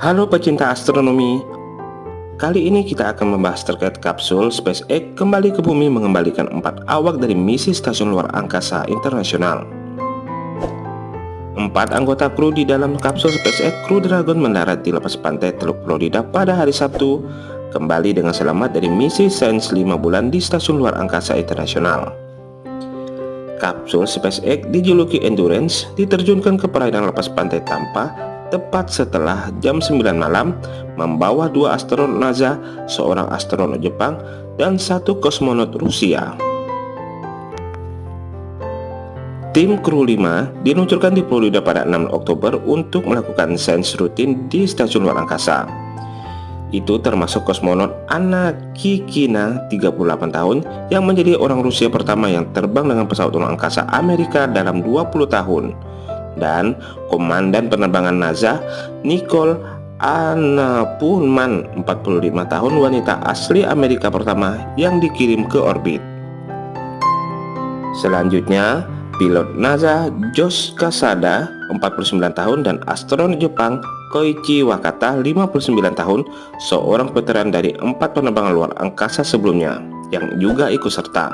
Halo pecinta astronomi, kali ini kita akan membahas terkait kapsul SpaceX kembali ke bumi mengembalikan empat awak dari misi stasiun luar angkasa internasional. Empat anggota kru di dalam kapsul SpaceX Crew Dragon mendarat di lepas pantai Teluk Florida pada hari Sabtu, kembali dengan selamat dari misi sains 5 bulan di stasiun luar angkasa internasional. Kapsul SpaceX dijuluki Endurance diterjunkan ke perairan lepas pantai Tampa tepat setelah jam 9 malam membawa dua astronot NASA, seorang astronot Jepang, dan satu kosmonot Rusia. Tim kru 5 diluncurkan di Florida pada 6 Oktober untuk melakukan sains rutin di stasiun luar angkasa. Itu termasuk kosmonot Anna Kikina 38 tahun yang menjadi orang Rusia pertama yang terbang dengan pesawat luar angkasa Amerika dalam 20 tahun dan Komandan Penerbangan NASA Nicole Anna Pullman 45 tahun wanita asli Amerika pertama yang dikirim ke orbit. Selanjutnya pilot NASA Josh Kasada 49 tahun dan astronot Jepang Koichi Wakata 59 tahun seorang veteran dari empat penerbangan luar angkasa sebelumnya yang juga ikut serta.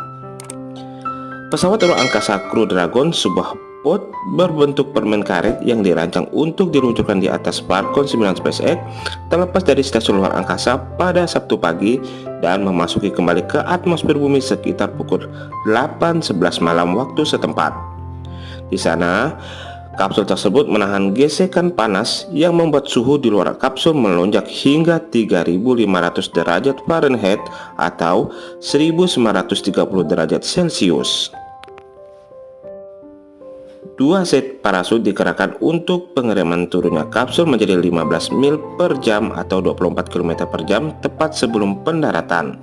Pesawat luar angkasa Crew Dragon sebuah pot berbentuk permen karet yang dirancang untuk diluncurkan di atas Falcon 9 SpaceX terlepas dari stasiun luar angkasa pada Sabtu pagi dan memasuki kembali ke atmosfer bumi sekitar pukul 8.11 malam waktu setempat. Di sana, kapsul tersebut menahan gesekan panas yang membuat suhu di luar kapsul melonjak hingga 3500 derajat Fahrenheit atau 1930 derajat Celcius. Dua set parasut dikerahkan untuk pengereman turunnya kapsul menjadi 15 mil per jam atau 24 km per jam tepat sebelum pendaratan.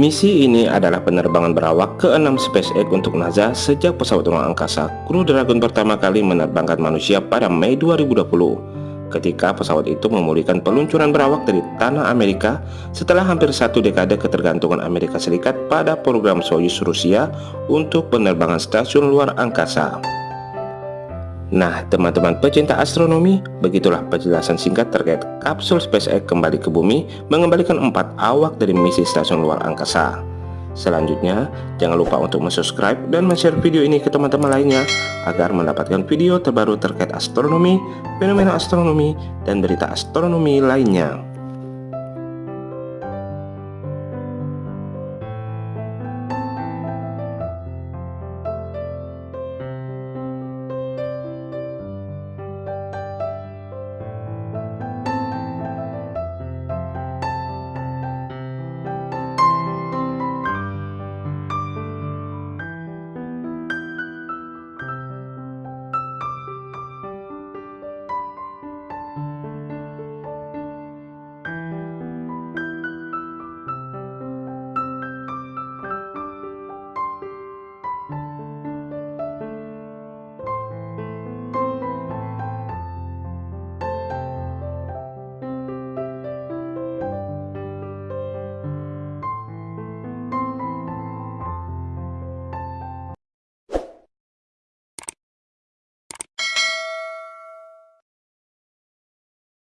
Misi ini adalah penerbangan berawak ke-6 SpaceX untuk NASA sejak pesawat ruang angkasa Crew Dragon pertama kali menerbangkan manusia pada Mei 2020 ketika pesawat itu memulihkan peluncuran berawak dari tanah Amerika setelah hampir satu dekade ketergantungan Amerika Serikat pada program Soyuz Rusia untuk penerbangan stasiun luar angkasa. Nah, teman-teman pecinta astronomi, begitulah penjelasan singkat terkait kapsul SpaceX kembali ke bumi mengembalikan empat awak dari misi stasiun luar angkasa. Selanjutnya, jangan lupa untuk subscribe dan share video ini ke teman-teman lainnya agar mendapatkan video terbaru terkait astronomi, fenomena astronomi, dan berita astronomi lainnya.